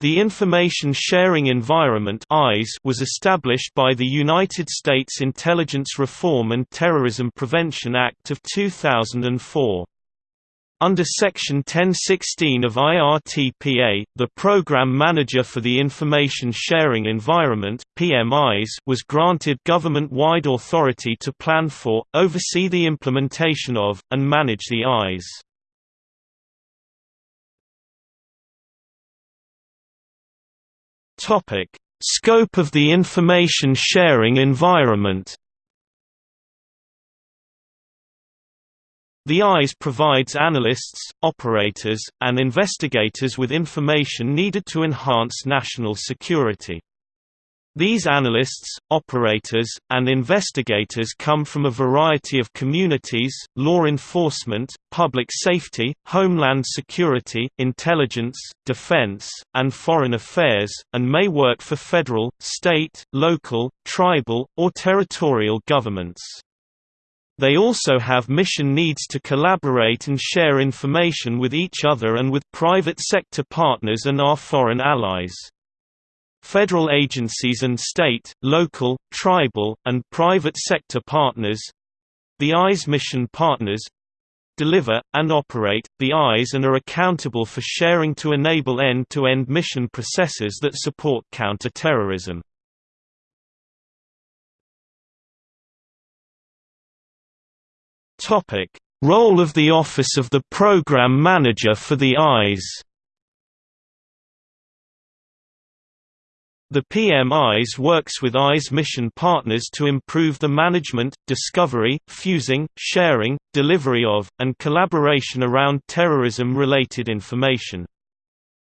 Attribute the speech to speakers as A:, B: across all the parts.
A: The Information Sharing Environment was established by the United States Intelligence Reform and Terrorism Prevention Act of 2004. Under Section 1016 of IRTPA, the Program Manager for the Information Sharing Environment PM-ISE was granted government-wide authority to plan for, oversee the implementation of, and manage the ISE. Topic: Scope of the information sharing environment. The ISE provides analysts, operators, and investigators with information needed to enhance national security. These analysts, operators, and investigators come from a variety of communities, law enforcement, public safety, homeland security, intelligence, defense, and foreign affairs, and may work for federal, state, local, tribal, or territorial governments. They also have mission needs to collaborate and share information with each other and with private sector partners and our foreign allies. Federal agencies and state, local, tribal, and private sector partners—the ISE mission partners, deliver, and operate, the ISE and are accountable for sharing to enable end-to-end -end mission processes that support counter-terrorism. Role of the Office of the Program Manager for the ISE The PM-ISE works with ISE mission partners to improve the management, discovery, fusing, sharing, delivery of, and collaboration around terrorism-related information.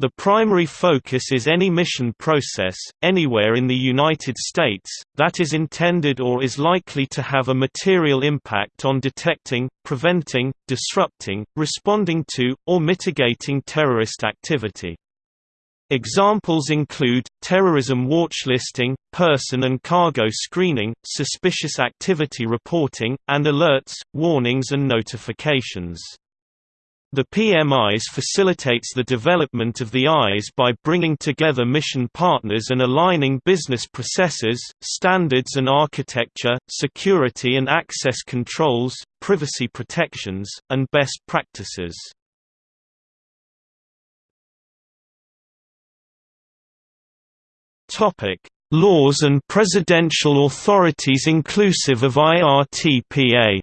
A: The primary focus is any mission process, anywhere in the United States, that is intended or is likely to have a material impact on detecting, preventing, disrupting, responding to, or mitigating terrorist activity. Examples include, terrorism watchlisting, person and cargo screening, suspicious activity reporting, and alerts, warnings and notifications. The PM-ISE facilitates the development of the ISE by bringing together mission partners and aligning business processes, standards and architecture, security and access controls, privacy protections, and best practices. Laws and presidential authorities inclusive of IRTPA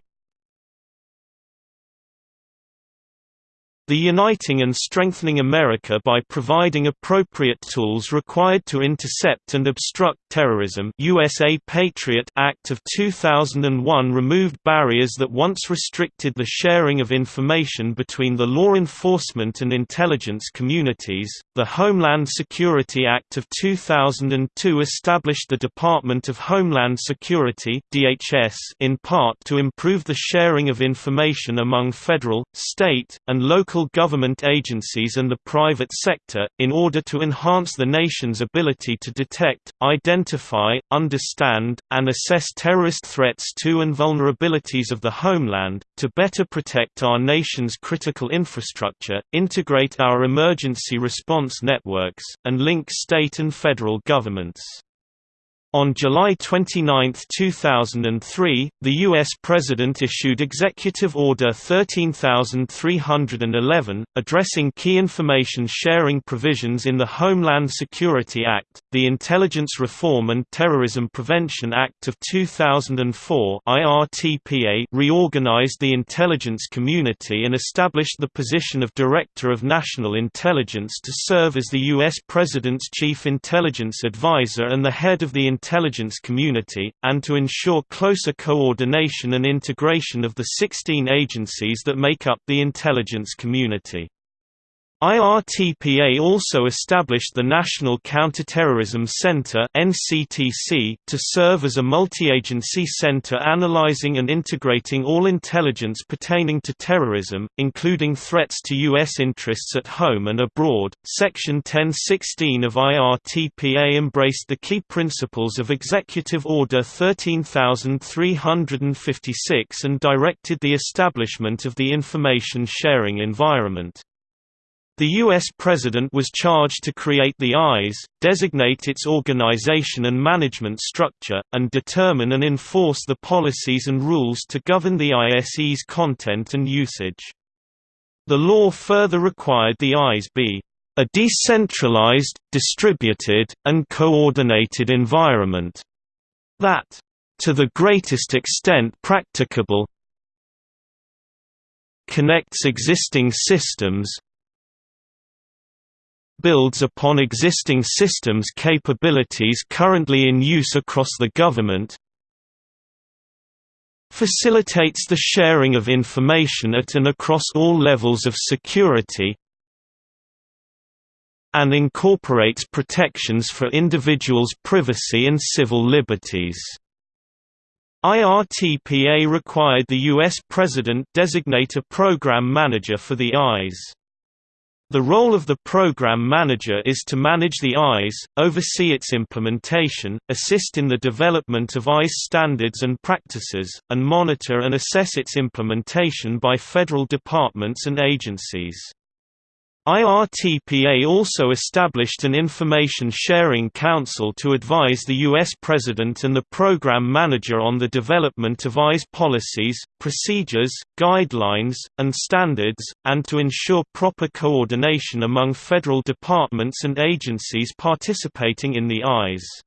A: The uniting and strengthening America by providing appropriate tools required to intercept and obstruct terrorism USA Patriot Act of 2001 removed barriers that once restricted the sharing of information between the law enforcement and intelligence communities. The Homeland Security Act of 2002 established the Department of Homeland Security (DHS) in part to improve the sharing of information among federal, state, and local local government agencies and the private sector, in order to enhance the nation's ability to detect, identify, understand, and assess terrorist threats to and vulnerabilities of the homeland, to better protect our nation's critical infrastructure, integrate our emergency response networks, and link state and federal governments. On July 29, 2003, the U.S. President issued Executive Order 13311, addressing key information sharing provisions in the Homeland Security Act, the Intelligence Reform and Terrorism Prevention Act of 2004 IRTPA reorganized the intelligence community and established the position of Director of National Intelligence to serve as the U.S. President's Chief Intelligence Advisor and the head of the intelligence community, and to ensure closer coordination and integration of the 16 agencies that make up the intelligence community. IRTPA also established the National Counterterrorism Center (NCTC) to serve as a multi-agency center analyzing and integrating all intelligence pertaining to terrorism, including threats to US interests at home and abroad. Section 1016 of IRTPA embraced the key principles of Executive Order 13356 and directed the establishment of the information sharing environment. The U.S. President was charged to create the ISE, designate its organization and management structure, and determine and enforce the policies and rules to govern the ISE's content and usage. The law further required the ISE be a decentralized, distributed, and coordinated environment that, to the greatest extent practicable, connects existing systems, builds upon existing systems capabilities currently in use across the government facilitates the sharing of information at and across all levels of security and incorporates protections for individuals' privacy and civil liberties. IRTPA required the U.S. President designate a program manager for the ISE. The role of the program manager is to manage the ISE, oversee its implementation, assist in the development of ISE standards and practices, and monitor and assess its implementation by federal departments and agencies. IRTPA also established an Information Sharing Council to advise the U.S. President and the Program Manager on the development of ISE policies, procedures, guidelines, and standards, and to ensure proper coordination among federal departments and agencies participating in the ISE.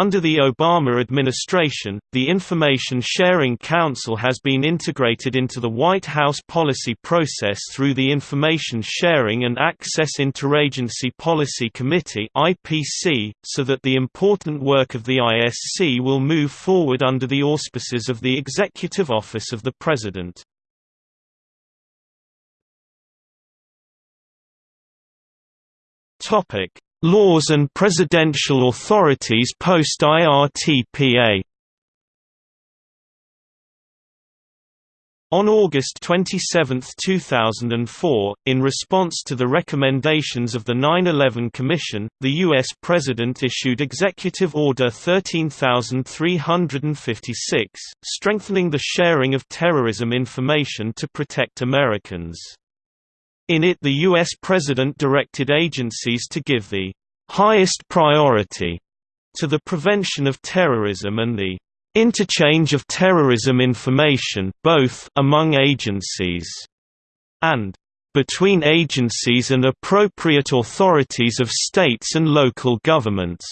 A: Under the Obama administration, the Information Sharing Council has been integrated into the White House policy process through the Information Sharing and Access Interagency Policy Committee (IPC), so that the important work of the ISC will move forward under the auspices of the Executive Office of the President. Topic: Laws and presidential authorities post-IRTPA On August 27, 2004, in response to the recommendations of the 9-11 Commission, the U.S. President issued Executive Order 13356, strengthening the sharing of terrorism information to protect Americans. In it the U.S. President directed agencies to give the highest priority to the prevention of terrorism and the interchange of terrorism information both among agencies and between agencies and appropriate authorities of states and local governments.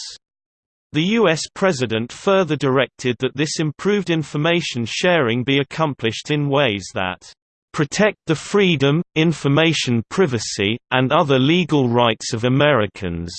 A: The U.S. President further directed that this improved information sharing be accomplished in ways that protect the freedom, information privacy, and other legal rights of Americans.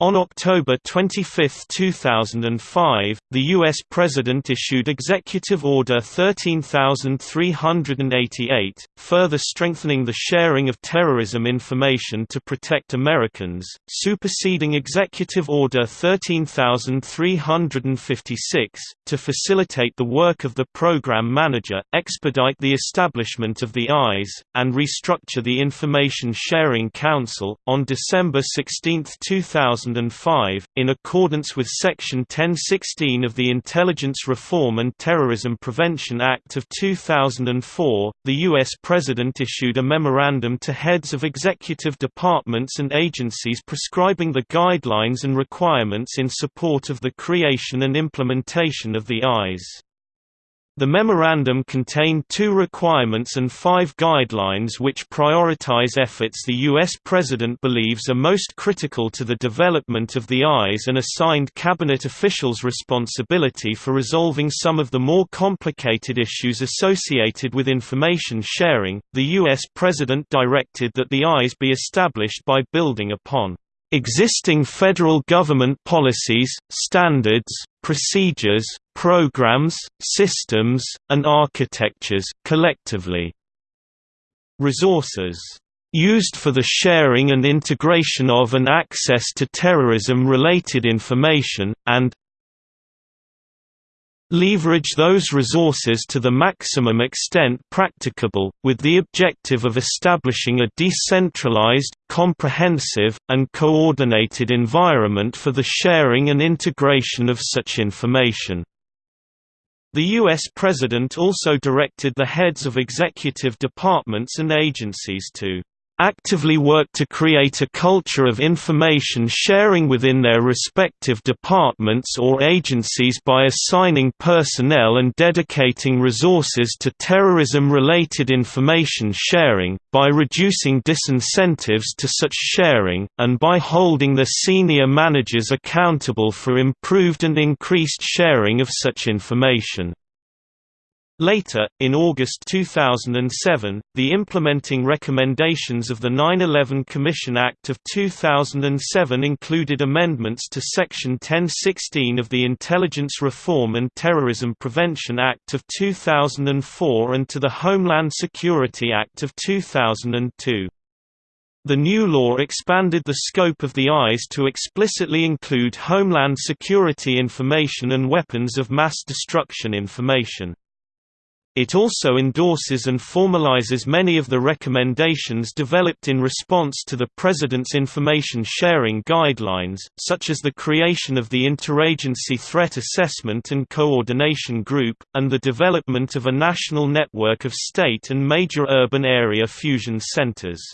A: On October 25, 2005, the U.S. President issued Executive Order 13388, further strengthening the sharing of terrorism information to protect Americans, superseding Executive Order 13356, to facilitate the work of the Program Manager, expedite the establishment of the ISE, and restructure the Information Sharing Council. On December 16, 2000, 2005, in accordance with Section 1016 of the Intelligence Reform and Terrorism Prevention Act of 2004, the U.S. President issued a memorandum to heads of executive departments and agencies prescribing the guidelines and requirements in support of the creation and implementation of the ISE. The memorandum contained two requirements and five guidelines which prioritize efforts the U.S. President believes are most critical to the development of the ISE and assigned cabinet officials responsibility for resolving some of the more complicated issues associated with information sharing. The U.S. President directed that the ISE be established by building upon existing federal government policies, standards, procedures, programs, systems, and architectures, collectively. Resources used for the sharing and integration of and access to terrorism-related information, and leverage those resources to the maximum extent practicable, with the objective of establishing a decentralized, comprehensive, and coordinated environment for the sharing and integration of such information. The U.S. President also directed the heads of executive departments and agencies to actively work to create a culture of information sharing within their respective departments or agencies by assigning personnel and dedicating resources to terrorism-related information sharing, by reducing disincentives to such sharing, and by holding their senior managers accountable for improved and increased sharing of such information. Later, in August 2007, the implementing recommendations of the 9-11 Commission Act of 2007 included amendments to Section 1016 of the Intelligence Reform and Terrorism Prevention Act of 2004 and to the Homeland Security Act of 2002. The new law expanded the scope of the ISE to explicitly include Homeland Security information and weapons of mass destruction information. It also endorses and formalizes many of the recommendations developed in response to the President's information sharing guidelines, such as the creation of the Interagency Threat Assessment and Coordination Group, and the development of a national network of state and major urban area fusion centers.